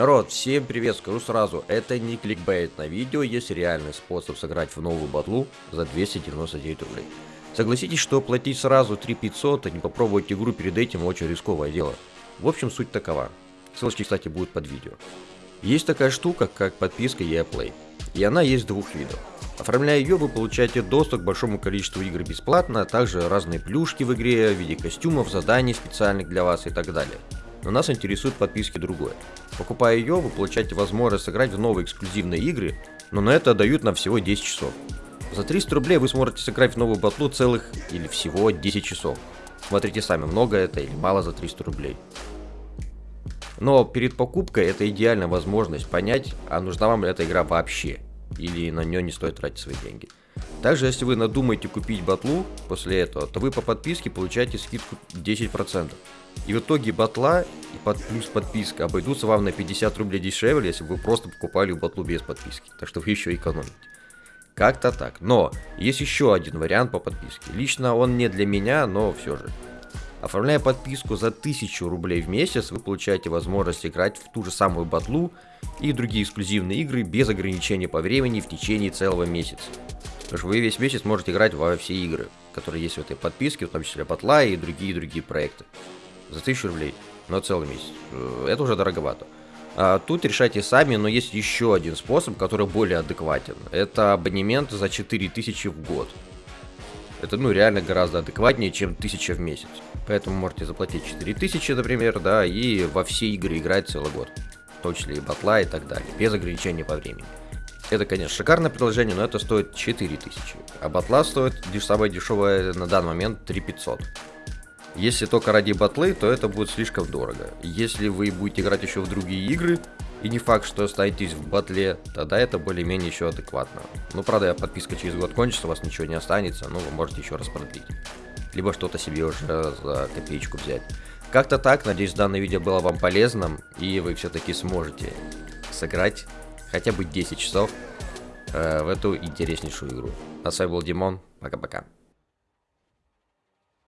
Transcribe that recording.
Народ, всем привет, скажу сразу, это не кликбейт, на видео есть реальный способ сыграть в новую батлу за 299 рублей. Согласитесь, что платить сразу 3500, а не попробовать игру перед этим очень рисковое дело. В общем, суть такова. Ссылочки, кстати, будут под видео. Есть такая штука, как подписка EA Play, и она есть двух видов. Оформляя ее, вы получаете доступ к большому количеству игр бесплатно, а также разные плюшки в игре в виде костюмов, заданий специальных для вас и так далее. Но нас интересует подписки другое. Покупая ее, вы получаете возможность сыграть в новые эксклюзивные игры, но на это дают нам всего 10 часов. За 300 рублей вы сможете сыграть в новую батлу целых или всего 10 часов. Смотрите сами, много это или мало за 300 рублей. Но перед покупкой это идеальная возможность понять, а нужна вам эта игра вообще, или на нее не стоит тратить свои деньги. Также, если вы надумаете купить батлу после этого, то вы по подписке получаете скидку 10%. И в итоге батла и под, плюс подписка обойдутся вам на 50 рублей дешевле, если вы просто покупали батлу без подписки. Так что вы еще экономите. Как-то так. Но есть еще один вариант по подписке. Лично он не для меня, но все же. Оформляя подписку за 1000 рублей в месяц, вы получаете возможность играть в ту же самую батлу и другие эксклюзивные игры без ограничения по времени в течение целого месяца. Потому что вы весь месяц можете играть во все игры, которые есть в этой подписке, в том числе батла и другие-другие проекты за 1000 рублей на целый месяц. Э, это уже дороговато. А тут решайте сами, но есть еще один способ, который более адекватен. Это абонемент за 4000 в год. Это, ну, реально гораздо адекватнее, чем 1000 в месяц. Поэтому можете заплатить 4000, например, да, и во все игры играть целый год. В том числе и батла и так далее, без ограничения по времени. Это, конечно, шикарное предложение, но это стоит 4000. А батла стоит самое дешевое на данный момент 3500. Если только ради батлы, то это будет слишком дорого. Если вы будете играть еще в другие игры, и не факт, что останетесь в батле, тогда это более-менее еще адекватно. Ну, правда, подписка через год кончится, у вас ничего не останется, но вы можете еще раз продлить. Либо что-то себе уже за копеечку взять. Как-то так, надеюсь, данное видео было вам полезным, и вы все-таки сможете сыграть хотя бы 10 часов э, в эту интереснейшую игру. А с вами был Димон, пока-пока.